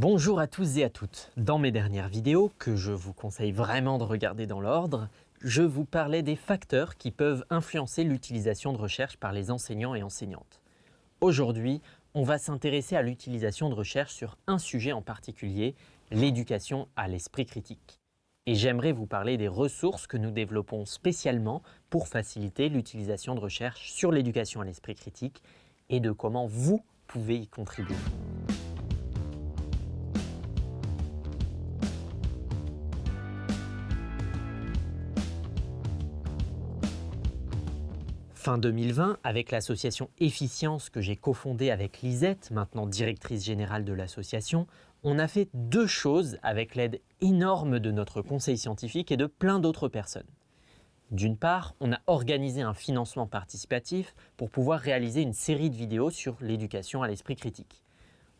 Bonjour à tous et à toutes. Dans mes dernières vidéos, que je vous conseille vraiment de regarder dans l'ordre, je vous parlais des facteurs qui peuvent influencer l'utilisation de recherche par les enseignants et enseignantes. Aujourd'hui, on va s'intéresser à l'utilisation de recherche sur un sujet en particulier, l'éducation à l'esprit critique. Et j'aimerais vous parler des ressources que nous développons spécialement pour faciliter l'utilisation de recherche sur l'éducation à l'esprit critique et de comment vous pouvez y contribuer. Fin 2020, avec l'association Efficience que j'ai cofondée avec Lisette, maintenant directrice générale de l'association, on a fait deux choses avec l'aide énorme de notre conseil scientifique et de plein d'autres personnes. D'une part, on a organisé un financement participatif pour pouvoir réaliser une série de vidéos sur l'éducation à l'esprit critique.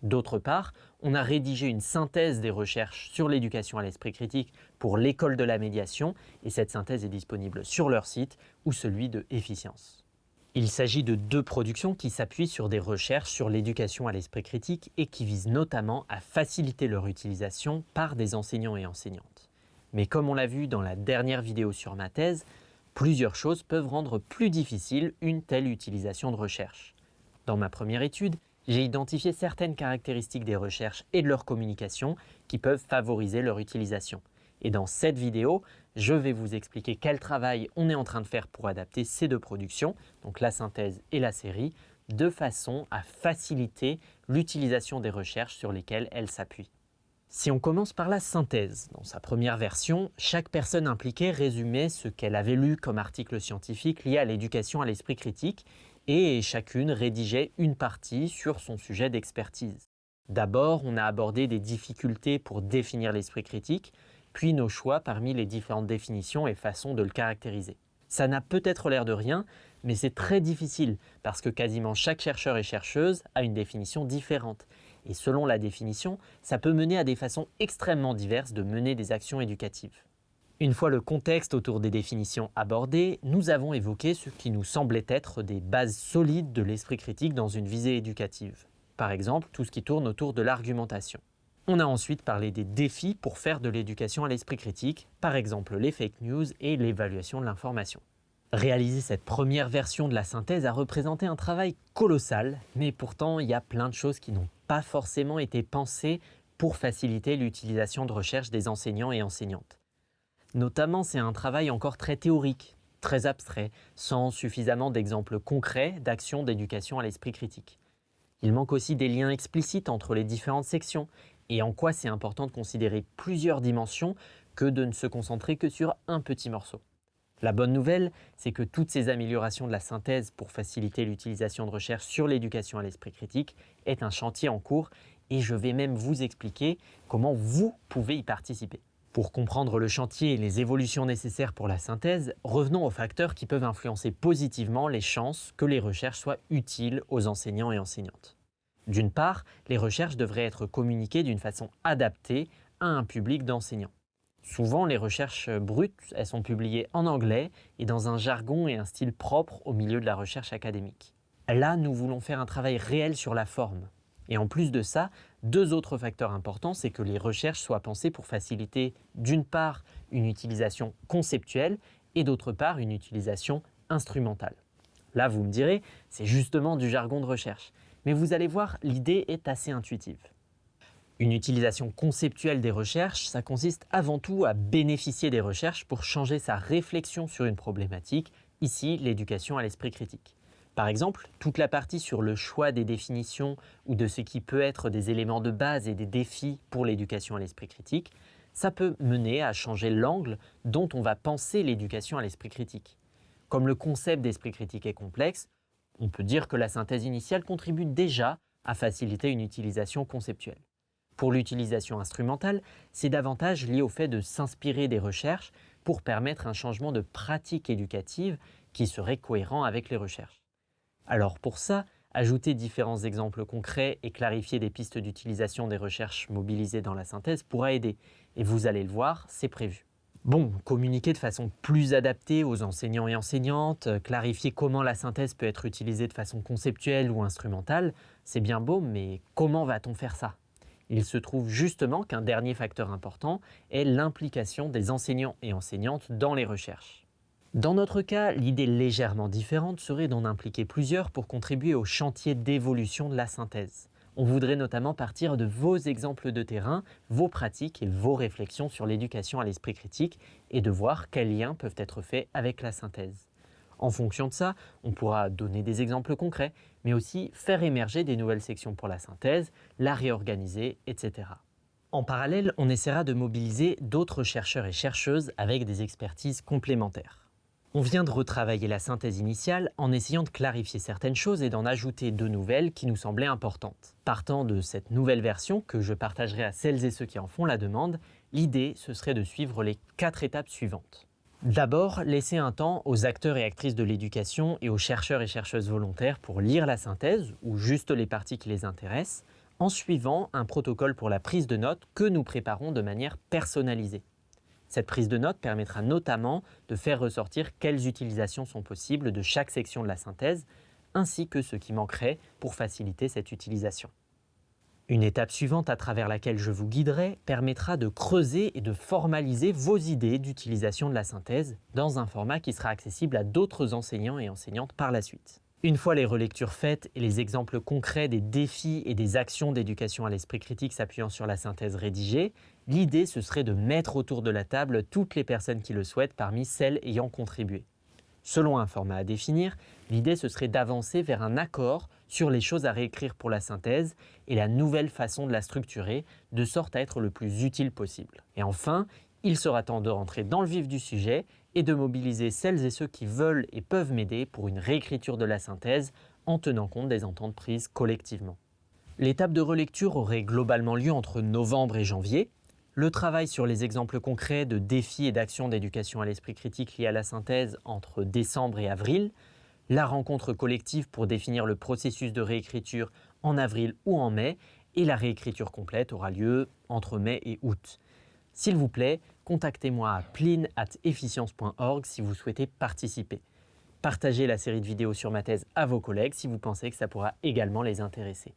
D'autre part, on a rédigé une synthèse des recherches sur l'éducation à l'esprit critique pour l'école de la médiation et cette synthèse est disponible sur leur site ou celui de Efficience. Il s'agit de deux productions qui s'appuient sur des recherches sur l'éducation à l'esprit critique et qui visent notamment à faciliter leur utilisation par des enseignants et enseignantes. Mais comme on l'a vu dans la dernière vidéo sur ma thèse, plusieurs choses peuvent rendre plus difficile une telle utilisation de recherche. Dans ma première étude, j'ai identifié certaines caractéristiques des recherches et de leur communication qui peuvent favoriser leur utilisation. Et dans cette vidéo, je vais vous expliquer quel travail on est en train de faire pour adapter ces deux productions, donc la synthèse et la série, de façon à faciliter l'utilisation des recherches sur lesquelles elles s'appuient. Si on commence par la synthèse, dans sa première version, chaque personne impliquée résumait ce qu'elle avait lu comme article scientifique lié à l'éducation à l'esprit critique et chacune rédigeait une partie sur son sujet d'expertise. D'abord, on a abordé des difficultés pour définir l'esprit critique, puis nos choix parmi les différentes définitions et façons de le caractériser. Ça n'a peut-être l'air de rien, mais c'est très difficile parce que quasiment chaque chercheur et chercheuse a une définition différente. Et selon la définition, ça peut mener à des façons extrêmement diverses de mener des actions éducatives. Une fois le contexte autour des définitions abordé, nous avons évoqué ce qui nous semblait être des bases solides de l'esprit critique dans une visée éducative. Par exemple, tout ce qui tourne autour de l'argumentation. On a ensuite parlé des défis pour faire de l'éducation à l'esprit critique, par exemple les fake news et l'évaluation de l'information. Réaliser cette première version de la synthèse a représenté un travail colossal, mais pourtant il y a plein de choses qui n'ont pas forcément été pensées pour faciliter l'utilisation de recherche des enseignants et enseignantes. Notamment, c'est un travail encore très théorique, très abstrait, sans suffisamment d'exemples concrets d'actions d'éducation à l'esprit critique. Il manque aussi des liens explicites entre les différentes sections et en quoi c'est important de considérer plusieurs dimensions que de ne se concentrer que sur un petit morceau? La bonne nouvelle, c'est que toutes ces améliorations de la synthèse pour faciliter l'utilisation de recherche sur l'éducation à l'esprit critique est un chantier en cours et je vais même vous expliquer comment vous pouvez y participer. Pour comprendre le chantier et les évolutions nécessaires pour la synthèse, revenons aux facteurs qui peuvent influencer positivement les chances que les recherches soient utiles aux enseignants et enseignantes. D'une part, les recherches devraient être communiquées d'une façon adaptée à un public d'enseignants. Souvent, les recherches brutes, elles sont publiées en anglais et dans un jargon et un style propre au milieu de la recherche académique. Là, nous voulons faire un travail réel sur la forme, et en plus de ça, deux autres facteurs importants, c'est que les recherches soient pensées pour faciliter d'une part une utilisation conceptuelle et d'autre part une utilisation instrumentale. Là, vous me direz, c'est justement du jargon de recherche. Mais vous allez voir, l'idée est assez intuitive. Une utilisation conceptuelle des recherches, ça consiste avant tout à bénéficier des recherches pour changer sa réflexion sur une problématique, ici l'éducation à l'esprit critique. Par exemple, toute la partie sur le choix des définitions ou de ce qui peut être des éléments de base et des défis pour l'éducation à l'esprit critique, ça peut mener à changer l'angle dont on va penser l'éducation à l'esprit critique. Comme le concept d'esprit critique est complexe, on peut dire que la synthèse initiale contribue déjà à faciliter une utilisation conceptuelle. Pour l'utilisation instrumentale, c'est davantage lié au fait de s'inspirer des recherches pour permettre un changement de pratique éducative qui serait cohérent avec les recherches. Alors pour ça, ajouter différents exemples concrets et clarifier des pistes d'utilisation des recherches mobilisées dans la synthèse pourra aider. Et vous allez le voir, c'est prévu. Bon, communiquer de façon plus adaptée aux enseignants et enseignantes, euh, clarifier comment la synthèse peut être utilisée de façon conceptuelle ou instrumentale, c'est bien beau, mais comment va-t-on faire ça? Il se trouve justement qu'un dernier facteur important est l'implication des enseignants et enseignantes dans les recherches. Dans notre cas, l'idée légèrement différente serait d'en impliquer plusieurs pour contribuer au chantier d'évolution de la synthèse. On voudrait notamment partir de vos exemples de terrain, vos pratiques et vos réflexions sur l'éducation à l'esprit critique et de voir quels liens peuvent être faits avec la synthèse. En fonction de ça, on pourra donner des exemples concrets, mais aussi faire émerger des nouvelles sections pour la synthèse, la réorganiser, etc. En parallèle, on essaiera de mobiliser d'autres chercheurs et chercheuses avec des expertises complémentaires. On vient de retravailler la synthèse initiale en essayant de clarifier certaines choses et d'en ajouter de nouvelles qui nous semblaient importantes. Partant de cette nouvelle version que je partagerai à celles et ceux qui en font la demande, l'idée ce serait de suivre les quatre étapes suivantes. D'abord, laisser un temps aux acteurs et actrices de l'éducation et aux chercheurs et chercheuses volontaires pour lire la synthèse ou juste les parties qui les intéressent, en suivant un protocole pour la prise de notes que nous préparons de manière personnalisée. Cette prise de notes permettra notamment de faire ressortir quelles utilisations sont possibles de chaque section de la synthèse, ainsi que ce qui manquerait pour faciliter cette utilisation. Une étape suivante à travers laquelle je vous guiderai permettra de creuser et de formaliser vos idées d'utilisation de la synthèse dans un format qui sera accessible à d'autres enseignants et enseignantes par la suite. Une fois les relectures faites et les exemples concrets des défis et des actions d'éducation à l'esprit critique s'appuyant sur la synthèse rédigée, l'idée ce serait de mettre autour de la table toutes les personnes qui le souhaitent parmi celles ayant contribué. Selon un format à définir, l'idée ce serait d'avancer vers un accord sur les choses à réécrire pour la synthèse et la nouvelle façon de la structurer, de sorte à être le plus utile possible. Et enfin, il sera temps de rentrer dans le vif du sujet et de mobiliser celles et ceux qui veulent et peuvent m'aider pour une réécriture de la synthèse en tenant compte des ententes prises collectivement. L'étape de relecture aurait globalement lieu entre novembre et janvier. Le travail sur les exemples concrets de défis et d'actions d'éducation à l'esprit critique liés à la synthèse entre décembre et avril. La rencontre collective pour définir le processus de réécriture en avril ou en mai. Et la réécriture complète aura lieu entre mai et août. S'il vous plaît, contactez-moi à plin.efficience.org si vous souhaitez participer. Partagez la série de vidéos sur ma thèse à vos collègues si vous pensez que ça pourra également les intéresser.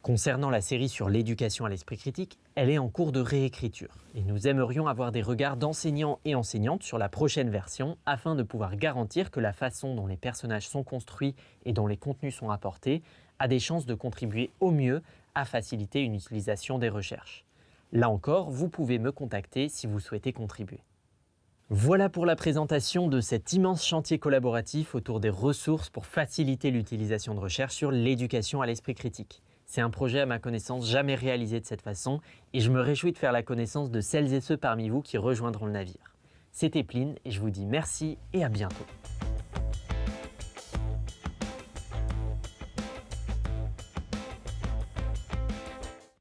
Concernant la série sur l'éducation à l'esprit critique, elle est en cours de réécriture et nous aimerions avoir des regards d'enseignants et enseignantes sur la prochaine version afin de pouvoir garantir que la façon dont les personnages sont construits et dont les contenus sont apportés a des chances de contribuer au mieux à faciliter une utilisation des recherches. Là encore, vous pouvez me contacter si vous souhaitez contribuer. Voilà pour la présentation de cet immense chantier collaboratif autour des ressources pour faciliter l'utilisation de recherche sur l'éducation à l'esprit critique. C'est un projet à ma connaissance jamais réalisé de cette façon et je me réjouis de faire la connaissance de celles et ceux parmi vous qui rejoindront le navire. C'était Pline et je vous dis merci et à bientôt.